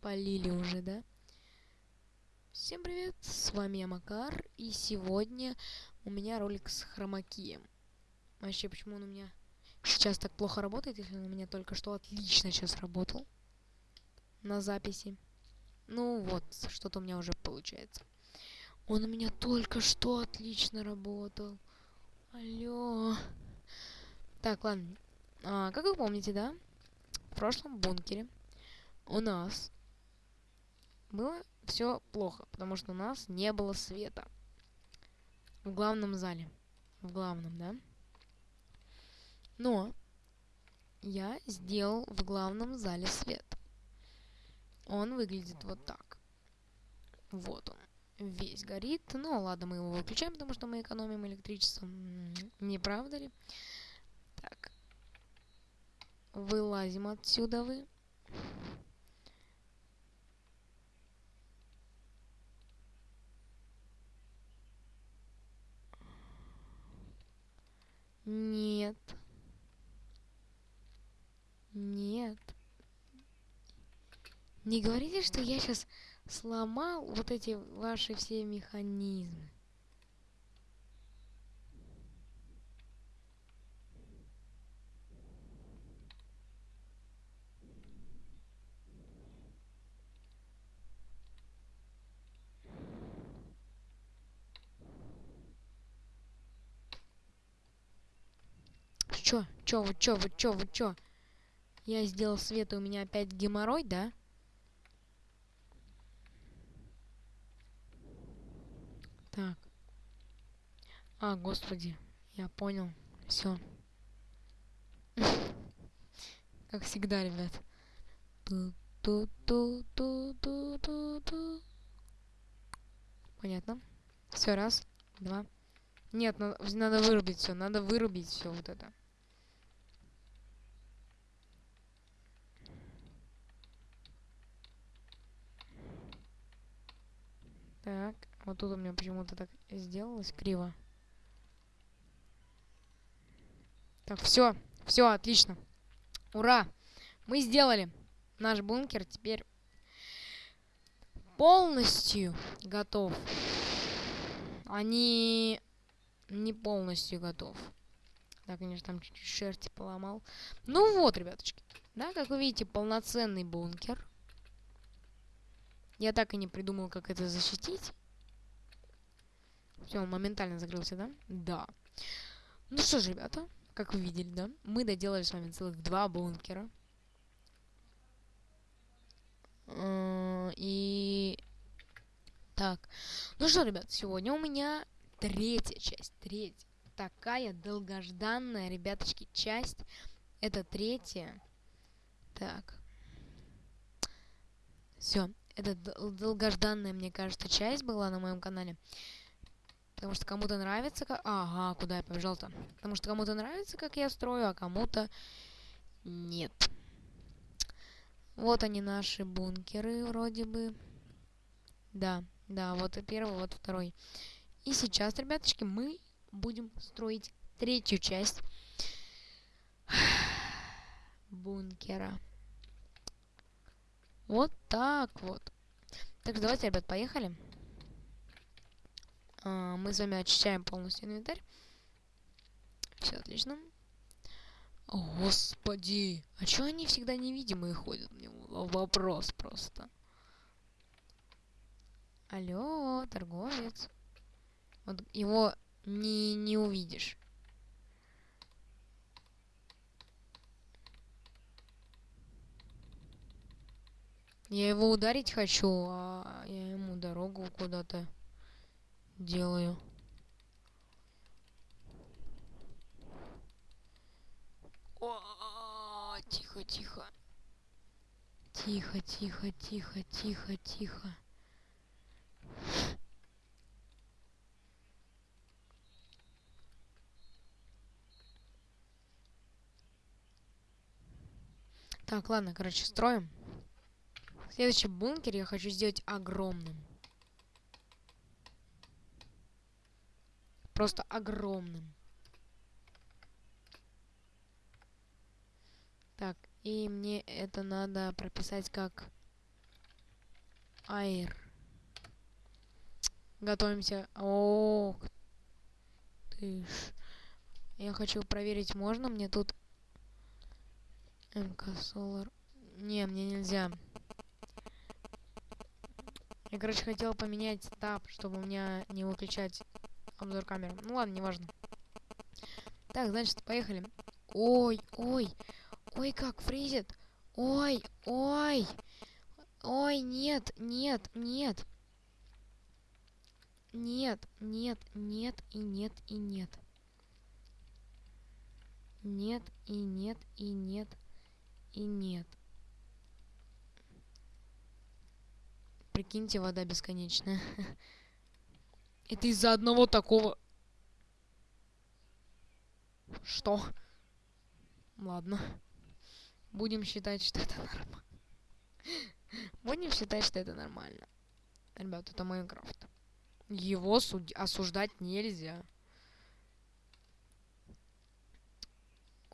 полили уже, да? Всем привет, с вами я Макар, и сегодня у меня ролик с хромакием. Вообще, почему он у меня сейчас так плохо работает, если он у меня только что отлично сейчас работал на записи. Ну вот, что-то у меня уже получается. Он у меня только что отлично работал. Алло. Так, ладно. А, как вы помните, да? В прошлом бункере у нас было все плохо, потому что у нас не было света. В главном зале. В главном, да? Но я сделал в главном зале свет. Он выглядит вот так. Вот он. Весь горит. Ну, ладно, мы его выключаем, потому что мы экономим электричество. Не правда ли? Так. Вылазим отсюда вы. Нет. Нет. Не говорите, что я сейчас сломал вот эти ваши все механизмы. Чё? Чё вы, чё вы, чё вы, чё? Я сделал свет, и у меня опять геморрой, да? Так. А, господи, я понял. Все. Как всегда, ребят. Понятно. Все, раз, два. Нет, надо, надо вырубить все, надо вырубить все вот это. Так, вот тут у меня почему-то так сделалось криво. Так, все, все, отлично. Ура! Мы сделали наш бункер теперь полностью готов. Они не полностью готов. Да, конечно, там чуть-чуть шерсти поломал. Ну вот, ребяточки. Да, как вы видите, полноценный бункер. Я так и не придумал, как это защитить. Все, моментально закрылся, да? Да. Ну что ж, ребята, как вы видели, да? Мы доделали с вами целых два бункера. Э, и... Так. Ну что, ребят, сегодня у меня третья часть. Третья. Такая долгожданная, ребяточки, часть. Это третья. Так. Все. Это долгожданная, мне кажется, часть была на моем канале. Потому что кому-то нравится, как... Ага, куда я побежал-то? Потому что кому-то нравится, как я строю, а кому-то нет. Вот они, наши бункеры, вроде бы. Да, да, вот и первый, вот второй. И сейчас, ребяточки, мы будем строить третью часть бункера. Вот так вот. Так что давайте, ребят, поехали. А, мы с вами очищаем полностью инвентарь. Все отлично. Господи, а чё они всегда невидимые ходят? Вопрос просто. Алло, торговец. Вот его не, не увидишь. Я его ударить хочу, а я ему дорогу куда-то делаю. Тихо, тихо. Тихо, тихо, тихо, тихо, тихо. Так, ладно, короче, строим. Следующий бункер я хочу сделать огромным. Просто огромным. Так, и мне это надо прописать как Айр. Готовимся. О, ты ж. Я хочу проверить, можно мне тут МК Solar. Не, мне нельзя. Я, короче, хотел поменять таб, чтобы у меня не выключать обзор камеры. Ну ладно, неважно. Так, значит, поехали. Ой, ой, ой, как фризит. Ой, ой, ой, нет, нет, нет. Нет, нет, нет и нет и нет. Нет и нет и нет и нет. Прикиньте, вода бесконечная. Это из-за одного такого... Что? Ладно. Будем считать, что это нормально. Будем считать, что это нормально. Ребят, это Майнкрафт. Его суд... осуждать нельзя.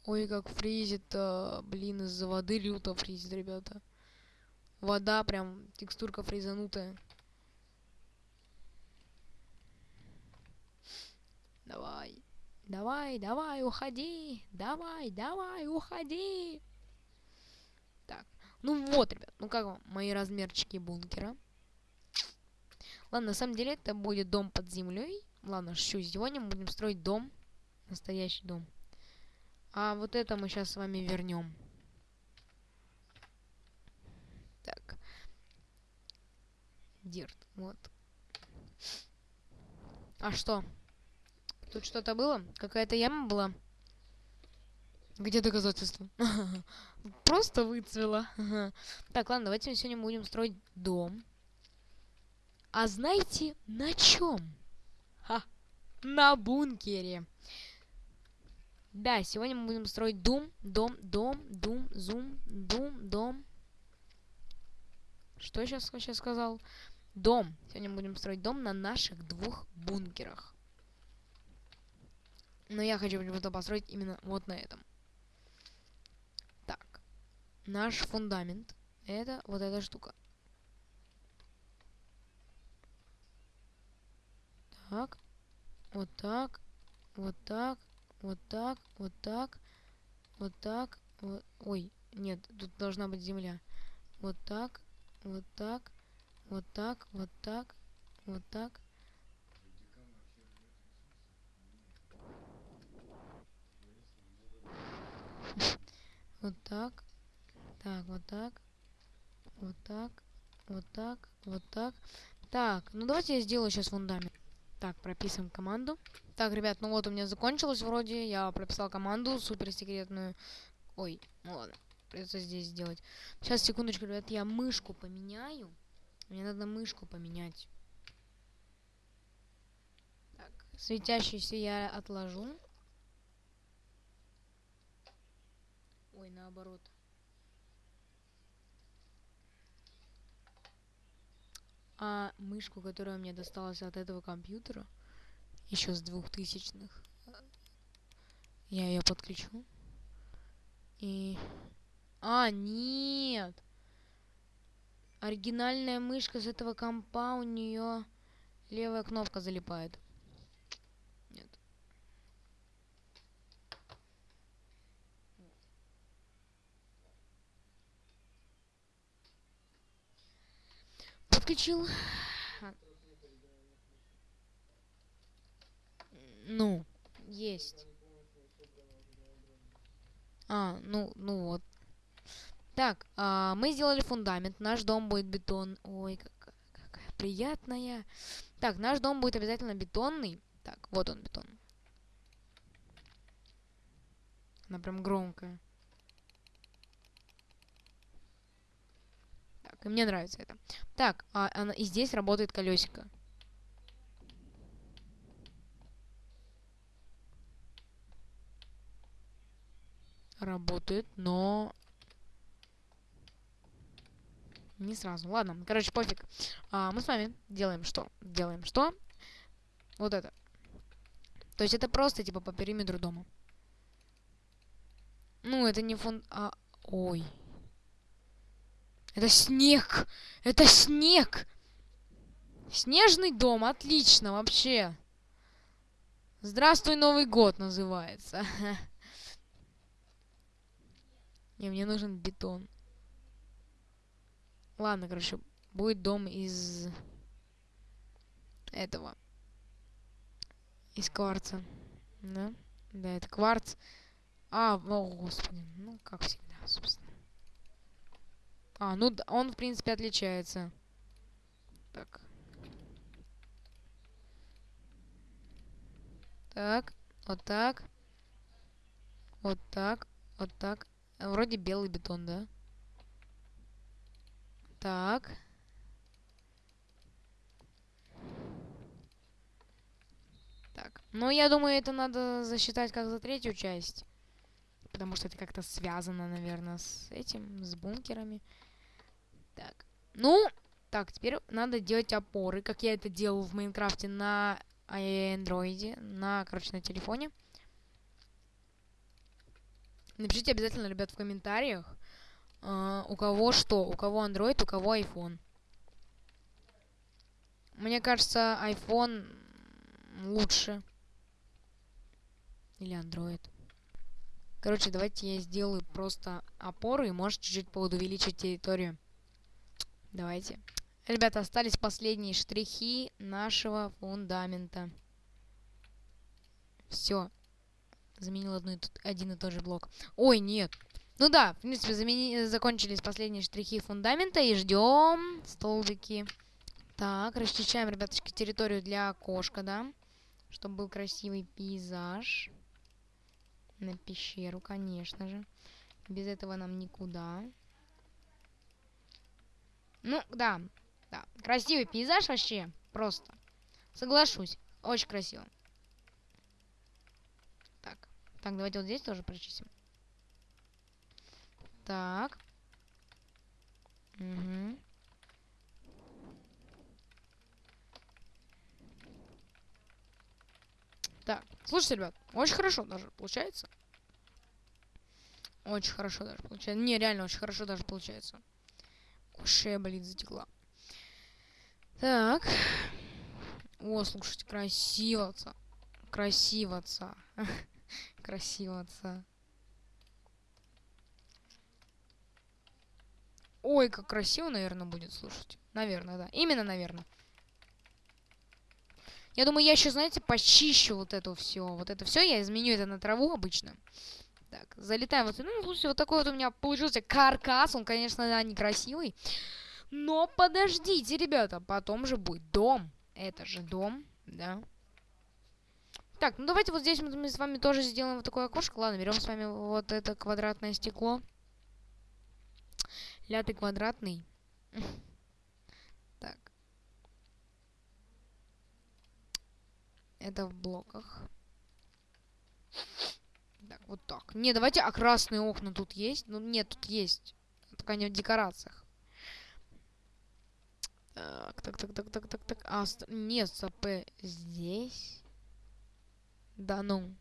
Ой, как фризит, а, блин, из-за воды люто фризит, ребята. Вода прям, текстурка фризанутая. Давай, давай, давай, уходи, давай, давай, уходи. Так, ну вот, ребят, ну как вам мои размерчики бункера? Ладно, на самом деле это будет дом под землей. Ладно, шучу, сегодня мы будем строить дом, настоящий дом. А вот это мы сейчас с вами вернем. Так. Дирт, вот. А что? Тут что-то было? Какая-то яма была? Где доказательства? Просто выцвела. так, ладно, давайте сегодня будем строить дом. А знаете, на чем? Ха, на бункере. Да, сегодня мы будем строить дом, дом, дом, дум, зум, дум, дом. Что я сейчас, сейчас сказал? Дом. Сегодня будем строить дом на наших двух бункерах. Но я хочу почему-то построить именно вот на этом. Так. Наш фундамент. Это вот эта штука. Так. Вот так. Вот так вот так, вот так, вот так, вот... Ой, нет, тут должна быть земля. Вот так, вот так, вот так, вот так, вот так. Вот так, так, вот так, вот так, вот так, вот так. Так, ну давайте я сделаю сейчас фундамент. Так, прописываем команду. Так, ребят, ну вот у меня закончилось вроде. Я прописал команду суперсекретную. Ой, ну ладно. Придется здесь сделать. Сейчас, секундочку, ребят, я мышку поменяю. Мне надо мышку поменять. Так, светящийся я отложу. Ой, наоборот. А мышку, которая мне досталась от этого компьютера, еще с двухтысячных, я ее подключу. И... А, нет! Оригинальная мышка с этого компа, у нее левая кнопка залипает. Нет. Подключил. Ну, есть. А, ну, ну вот. Так, а, мы сделали фундамент. Наш дом будет бетон. Ой, какая, какая приятная. Так, наш дом будет обязательно бетонный. Так, вот он бетон. Она прям громкая. Так, и мне нравится это. Так, а, она, и здесь работает колесико. работает, но не сразу. Ладно, короче, пофиг. А, мы с вами делаем что? Делаем что? Вот это. То есть это просто типа по периметру дома. Ну, это не фон... А... Ой. Это снег! Это снег! Снежный дом, отлично, вообще. Здравствуй, Новый год называется. Не, мне нужен бетон. Ладно, короче, будет дом из этого. Из кварца. Да? Да, это кварц. А, о, господи. Ну, как всегда, собственно. А, ну, он, в принципе, отличается. Так. Так, вот так. Вот так, вот так. Вроде белый бетон, да? Так. Так. Ну, я думаю, это надо засчитать как за третью часть. Потому что это как-то связано, наверное, с этим, с бункерами. Так. Ну, так, теперь надо делать опоры, как я это делал в Майнкрафте на андроиде, на, короче, на телефоне. Напишите обязательно, ребят, в комментариях, э, у кого что, у кого Android, у кого iPhone. Мне кажется, iPhone лучше. Или Android. Короче, давайте я сделаю просто опоры и может чуть-чуть увеличить территорию. Давайте. Ребята, остались последние штрихи нашего фундамента. Все. Заменил одну и один и тот же блок. Ой, нет. Ну да, в принципе, замени... закончились последние штрихи фундамента и ждем столбики. Так, расчищаем, ребяточки, территорию для окошка, да? Чтобы был красивый пейзаж. На пещеру, конечно же. Без этого нам никуда. Ну, да. Да. Красивый пейзаж вообще. Просто. Соглашусь. Очень красиво. Так. Так, давайте вот здесь тоже прочистим. Так. Угу. Так, слушайте, ребят, очень хорошо даже получается. Очень хорошо даже получается. Не, реально очень хорошо даже получается. Шея болит, затекла. Так. О, слушайте, красиво, Красиво, Красиво, Ой, как красиво, наверное, будет, слушать. Наверное, да. Именно, наверное. Я думаю, я еще, знаете, почищу вот это все. Вот это все, я изменю это на траву обычно. Так, залетаем вот. Ну, слушайте, вот такой вот у меня получился каркас. Он, конечно, да, некрасивый. Но подождите, ребята, потом же будет дом. Это же дом, да. Так, ну давайте вот здесь мы с вами тоже сделаем вот такое окошко. Ладно, берем с вами вот это квадратное стекло. Лятый квадратный. Так. Это в блоках. Так, вот так. Не, давайте, а красные окна тут есть? Ну, нет, тут есть. Только не в декорациях. Так, так, так, так, так, так, так. А, нет, СП здесь. Да ну.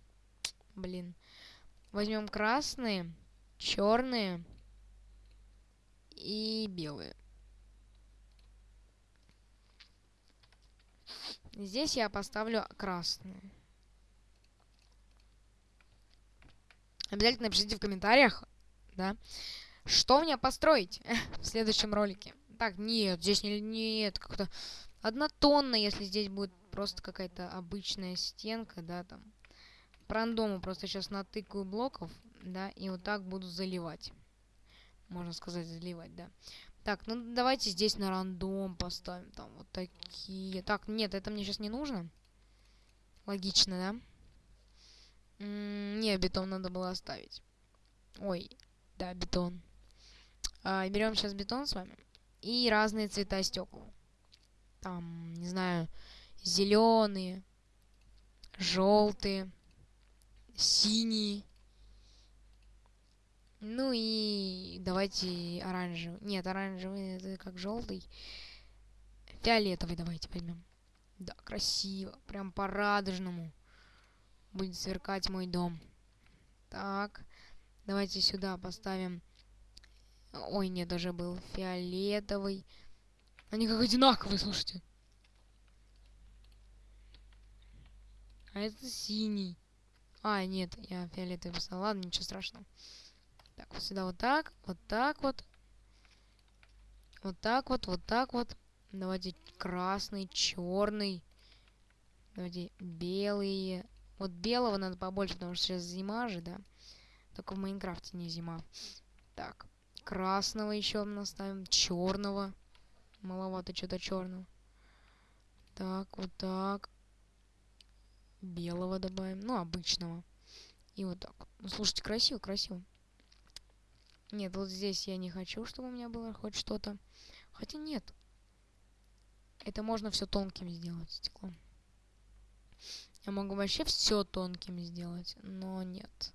Блин. Возьмем красные, черные и белые. Здесь я поставлю красные. Обязательно напишите в комментариях, да, что мне построить в следующем ролике. Так, нет, здесь не, нет, как-то однотонно, если здесь будет просто какая-то обычная стенка, да, там. По рандому просто сейчас натыкаю блоков, да, и вот так буду заливать. Можно сказать, заливать, да. Так, ну давайте здесь на рандом поставим, там вот такие. Так, нет, это мне сейчас не нужно. Логично, да? не, бетон надо было оставить. Ой, да, бетон. А, берем сейчас бетон с вами. И разные цвета стекол. Там, не знаю, зеленые, желтые, синие. Ну и давайте оранжевый. Нет, оранжевый это как желтый. Фиолетовый давайте возьмем. Да, красиво. Прям по-радужному. Будет сверкать мой дом. Так. Давайте сюда поставим... Ой, нет, уже был фиолетовый. Они как одинаковые, слушайте. А это синий. А, нет, я фиолетовый писал. Ладно, ничего страшного. Так, вот сюда вот так, вот так вот. Вот так вот, вот так вот. Давайте красный, черный. Давайте белые. Вот белого надо побольше, потому что сейчас зима же, да? Только в Майнкрафте не зима. Так, красного еще наставим, черного. Маловато что-то черного. Так, вот так. Белого добавим, ну, обычного. И вот так. Ну, слушайте, красиво, красиво. Нет, вот здесь я не хочу, чтобы у меня было хоть что-то. Хотя нет. Это можно все тонким сделать стеклом. Я могу вообще все тонким сделать, но нет.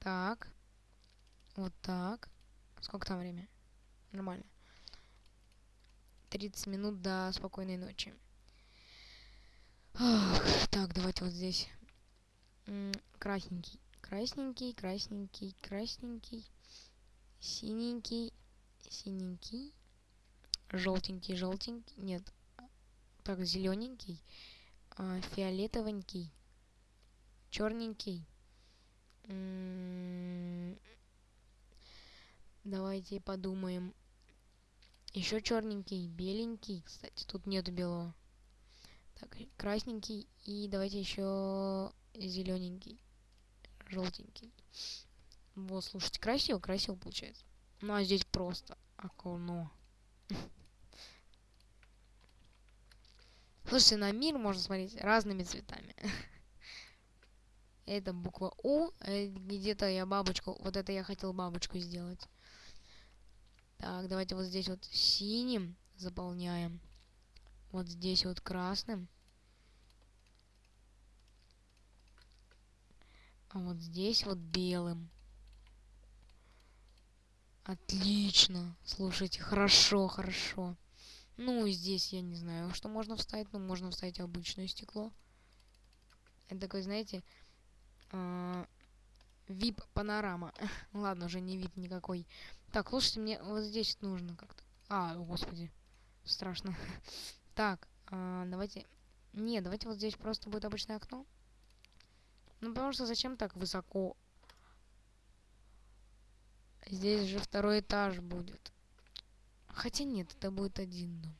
Так. Вот так. Сколько там время? Нормально. 30 минут до спокойной ночи. Ах, так, давайте вот здесь. Красненький. Красненький, красненький, красненький. Синенький, синенький. Желтенький, желтенький. Нет. Так, зелененький. А, фиолетовенький. Черненький. Давайте подумаем. Еще черненький, беленький. Кстати, тут нету белого. Так, красненький. И давайте еще зелененький. Желтенький. Вот, слушайте, красиво, красиво получается. Ну, а здесь просто окно. Слушайте, на мир можно смотреть разными цветами. Это буква У. Э, где-то я бабочку... Вот это я хотел бабочку сделать. Так, давайте вот здесь вот синим заполняем. Вот здесь вот красным. А вот здесь вот белым. Отлично. Слушайте, хорошо, хорошо. Ну, здесь я не знаю, что можно вставить. но можно вставить обычное стекло. Это такой, знаете, э VIP панорама. Ладно, уже не вид никакой. Так, слушайте, мне вот здесь нужно как-то. А, господи. Страшно. так, э давайте... Не, давайте вот здесь просто будет обычное окно. Ну, потому что зачем так высоко? Здесь же второй этаж будет. Хотя нет, это будет один дом.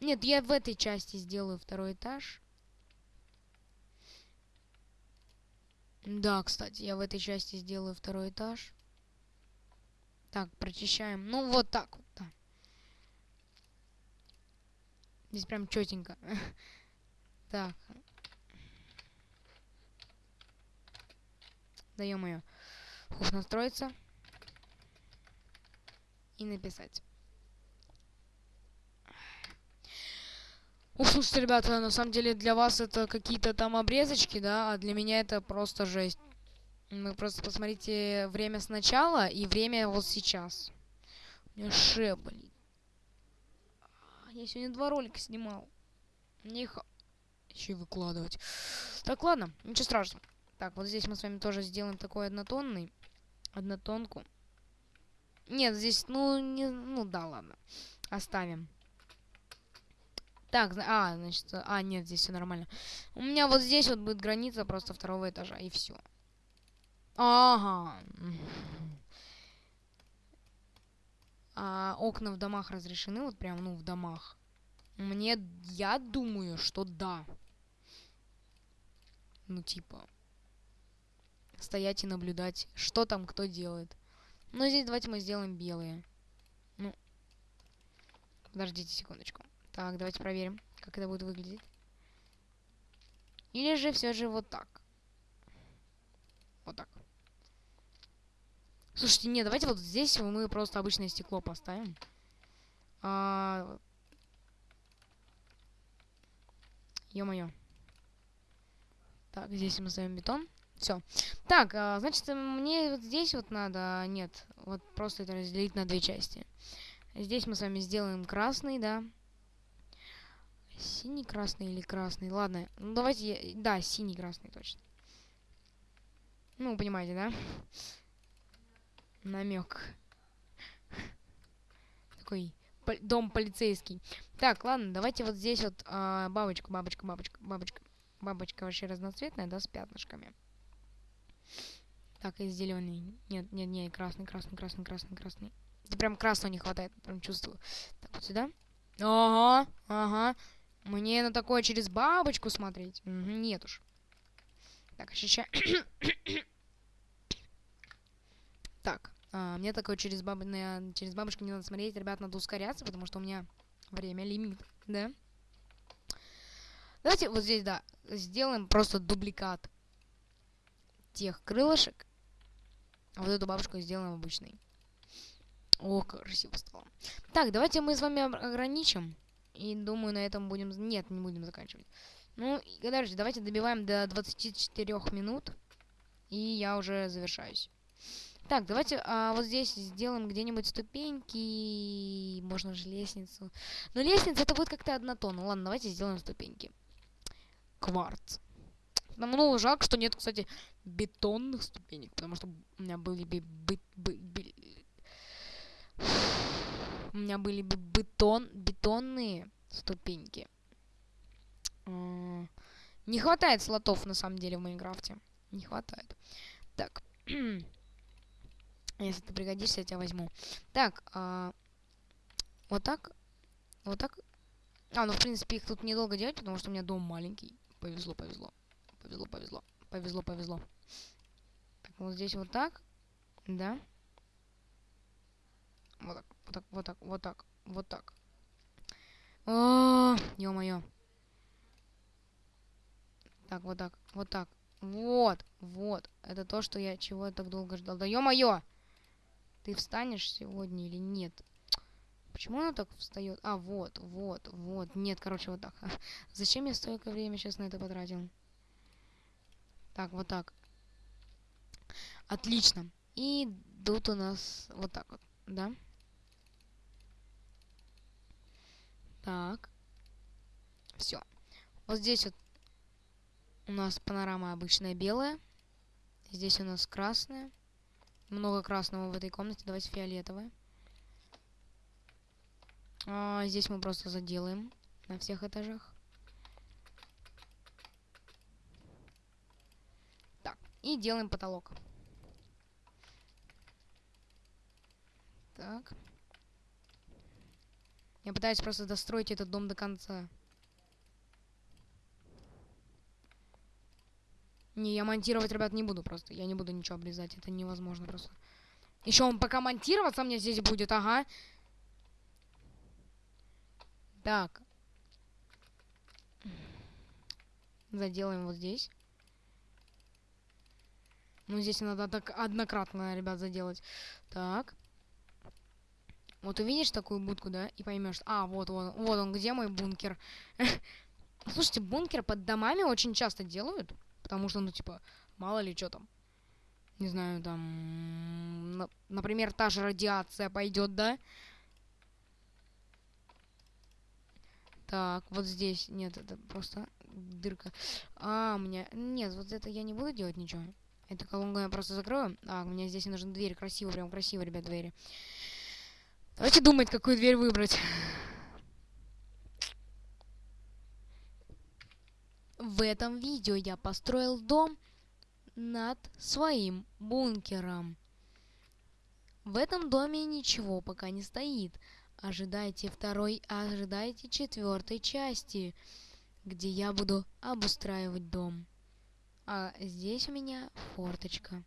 Нет, я в этой части сделаю второй этаж. Да, кстати, я в этой части сделаю второй этаж. Так, прочищаем. Ну, вот так вот, да. Здесь прям четенько. так. Ее. Хух, настроиться. И написать. Ух, слушайте, ребята, на самом деле для вас это какие-то там обрезочки, да, а для меня это просто жесть. Вы просто посмотрите время сначала и время вот сейчас. У меня шея болит. Я сегодня два ролика снимал. Мне их еще и выкладывать. Так, ладно, ничего страшного. Так, вот здесь мы с вами тоже сделаем такой однотонный. Однотонку. Нет, здесь, ну, не, ну да, ладно. Оставим. Так, а, значит, а, нет, здесь все нормально. У меня вот здесь вот будет граница просто второго этажа, и все. Ага. А, окна в домах разрешены, вот прям, ну, в домах. Мне, я думаю, что да. Ну, типа, стоять и наблюдать, что там кто делает. Но здесь давайте мы сделаем белые. Ну, подождите секундочку. Так, давайте проверим, как это будет выглядеть. Или же все же вот так. Вот так. Слушайте, нет, давайте вот здесь мы просто обычное стекло поставим. А... Ё-моё. Так, здесь мы ставим бетон. Все. Так, а, значит, мне вот здесь вот надо... Нет, вот просто это разделить на две части. Здесь мы с вами сделаем красный, да. Синий, красный или красный? Ладно, ну давайте... Да, синий, красный, точно. Ну, понимаете, да? Намек. Такой дом полицейский. Так, ладно, давайте вот здесь вот а, бабочку, бабочка, бабочка, бабочка. Бабочка вообще разноцветная, да, с пятнышками. Так, и зеленый. Нет, нет, нет, красный, красный, красный, красный, красный. Это прям красного не хватает, прям чувствую. Так, вот сюда. Ага, ага. Мне на такое через бабочку смотреть? Угу, нет уж. Так, ощущаю... так, а, мне такое через, баб... через бабушку не надо смотреть. Ребят, надо ускоряться, потому что у меня время лимит, да? Давайте вот здесь, да, сделаем просто дубликат тех крылышек. А вот эту бабушку сделаем обычной. О, красиво стало. Так, давайте мы с вами ограничим. И думаю, на этом будем... Нет, не будем заканчивать. Ну, дальше, давайте добиваем до 24 минут. И я уже завершаюсь. Так, давайте а, вот здесь сделаем где-нибудь ступеньки. Можно же лестницу. Но лестница это будет как-то однотонно. Ладно, давайте сделаем ступеньки. Кварц. Ну, жалко, что нет, кстати, бетонных ступенек, потому что у меня были бы... бы, бы, бы у меня были бы бетон, бетонные ступеньки. Не хватает слотов, на самом деле, в Майнкрафте. Не хватает. Так. Если ты пригодишься, я тебя возьму. Так, а, вот так. Вот так. А, ну, в принципе, их тут недолго делать, потому что у меня дом маленький. Повезло, повезло. Повезло, повезло. Повезло, повезло. Так, вот здесь вот так. Да. Вот так, вот так, вот так, вот так, вот так. О, ё-моё. Так, вот так, вот так. Вот, вот. Это то, что я чего так долго ждал. Да ё-моё! Ты встанешь сегодня или нет? Почему она так встает? А, вот, вот, вот. Нет, короче, вот так. Зачем я столько времени сейчас на это потратил? Так, вот так. Отлично. И тут у нас вот так вот, да? Так. Все. Вот здесь вот у нас панорама обычная белая. Здесь у нас красная. Много красного в этой комнате. Давайте фиолетовое. А, здесь мы просто заделаем на всех этажах. Так, и делаем потолок. Так. Я пытаюсь просто достроить этот дом до конца. Не, я монтировать, ребят, не буду просто. Я не буду ничего обрезать. Это невозможно просто. Еще он пока монтироваться мне здесь будет, ага. Так. Заделаем вот здесь. Ну, здесь надо так однократно, ребят, заделать. Так. Вот увидишь такую будку, да, и поймешь, а, вот он, вот он, где мой бункер. Слушайте, бункер под домами очень часто делают, потому что, ну, типа, мало ли что там. Не знаю, там, например, та же радиация пойдет, да? Так, вот здесь, нет, это просто дырка. А, у меня, нет, вот это я не буду делать ничего. Эту колонку я просто закрою. А, меня здесь нужна дверь, красиво, прям красиво, ребят, двери. Давайте думать, какую дверь выбрать. В этом видео я построил дом над своим бункером. В этом доме ничего пока не стоит. Ожидайте второй, ожидайте четвертой части, где я буду обустраивать дом. А здесь у меня форточка.